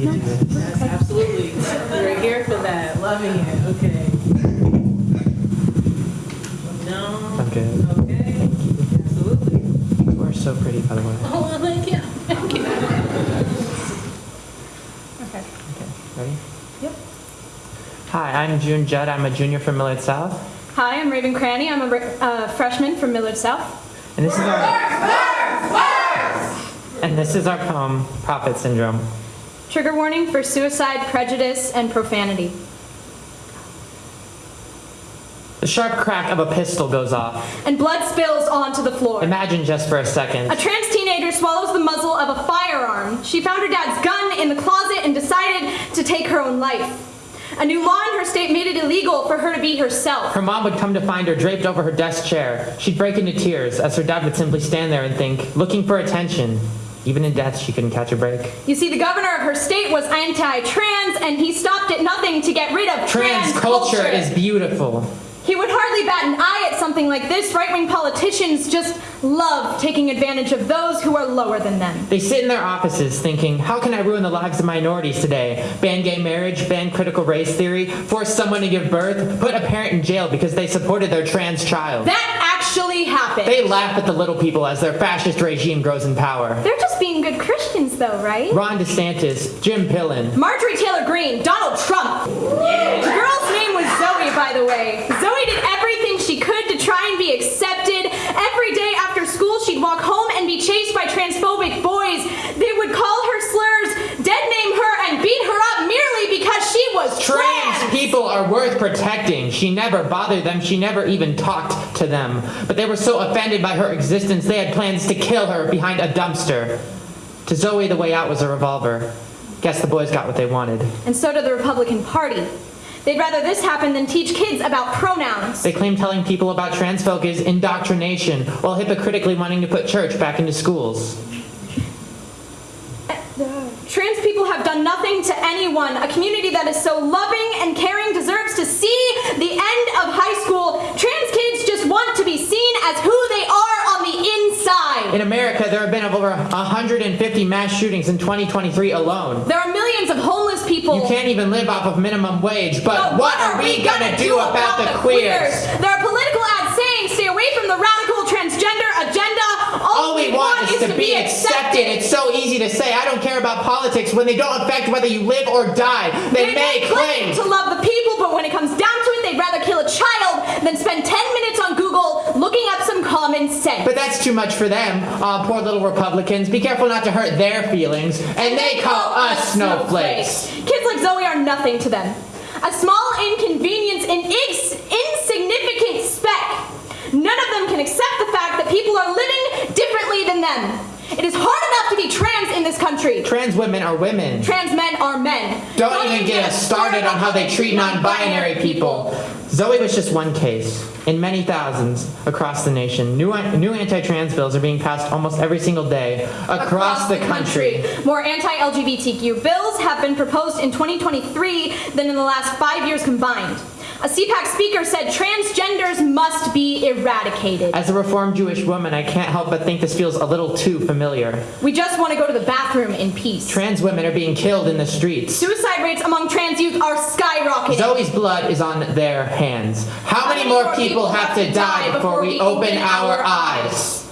you. Yes, absolutely. We're here for that. Loving it. Okay. No. I'm good. Okay. Absolutely. You are so pretty, by the way. Oh, well, thank you. Thank you. okay. Okay. Ready? Yep. Hi, I'm June Judd. I'm a junior from Millard South. Hi, I'm Raven Cranny. I'm a uh, freshman from Millard South. And this is our. And this is our poem, Prophet Syndrome. Trigger warning for suicide, prejudice, and profanity. The sharp crack of a pistol goes off. And blood spills onto the floor. Imagine just for a second. A trans teenager swallows the muzzle of a firearm. She found her dad's gun in the closet and decided to take her own life. A new law in her state made it illegal for her to be herself. Her mom would come to find her draped over her desk chair. She'd break into tears as her dad would simply stand there and think, looking for attention. Even in death, she couldn't catch a break. You see, the governor of her state was anti-trans, and he stopped at nothing to get rid of Trans culture is beautiful. He would hardly bat an eye at something like this. Right wing politicians just love taking advantage of those who are lower than them. They sit in their offices thinking, how can I ruin the lives of minorities today? Ban gay marriage, ban critical race theory, force someone to give birth, put a parent in jail because they supported their trans child. That actually happened. They laugh at the little people as their fascist regime grows in power. They're just being good Christians, though, right? Ron DeSantis, Jim Pillen, Marjorie Taylor Greene, Donald Trump. The girl's name was Zoe, by the way. Zoe did everything she could to try and be accepted. Every day after school, she'd walk home and be chased by transphobic boys. They would call her slurs, dead name her, and beat her up merely because she was Trans trans. People are worth protecting. She never bothered them. She never even talked to them. But they were so offended by her existence, they had plans to kill her behind a dumpster. To Zoe, the way out was a revolver. Guess the boys got what they wanted. And so did the Republican Party. They'd rather this happen than teach kids about pronouns. They claim telling people about trans folk is indoctrination, while hypocritically wanting to put church back into schools. Trans people have done nothing to anyone. A community that is so loving and caring deserves to see the end of high school. Trans kids just want to be seen as who they are on the inside. In America, there have been over 150 mass shootings in 2023 alone. There are millions of homeless people. You can't even live off of minimum wage, but, what are we gonna do about the queers? There are political ads saying stay away from the radical transgender agenda. All we want is to be accepted. It's so easy to say, I don't care about politics when they don't affect whether you live or die. They, may claim. to love the people, but when it comes down to it, they'd rather kill a child than spend 10 minutes on Google looking up some common sense. But that's too much for them. Aw, poor little Republicans. Be careful not to hurt their feelings. And they call us snowflakes. Kids like Zoe are nothing to them. A small inconvenience, in ins- insignificant speck. None of them can accept the fact that people are living differently than them. It is hard enough to be trans in this country. Trans women are women. Trans men are men. Don't even get us started on how they treat non-binary people. Zoe was just one case. In many thousands across the nation, new, new anti-trans bills are being passed almost every single day across, the country. More anti-LGBTQ bills have been proposed in 2023 than in the last five years combined. A CPAC speaker said transgenders must be eradicated. As a reformed Jewish woman, I can't help but think this feels a little too familiar. We just want to go to the bathroom in peace. Trans women are being killed in the streets. Suicide rates among trans youth are skyrocketing. Zoe's blood is on their hands. How many more people have to die before we open our eyes?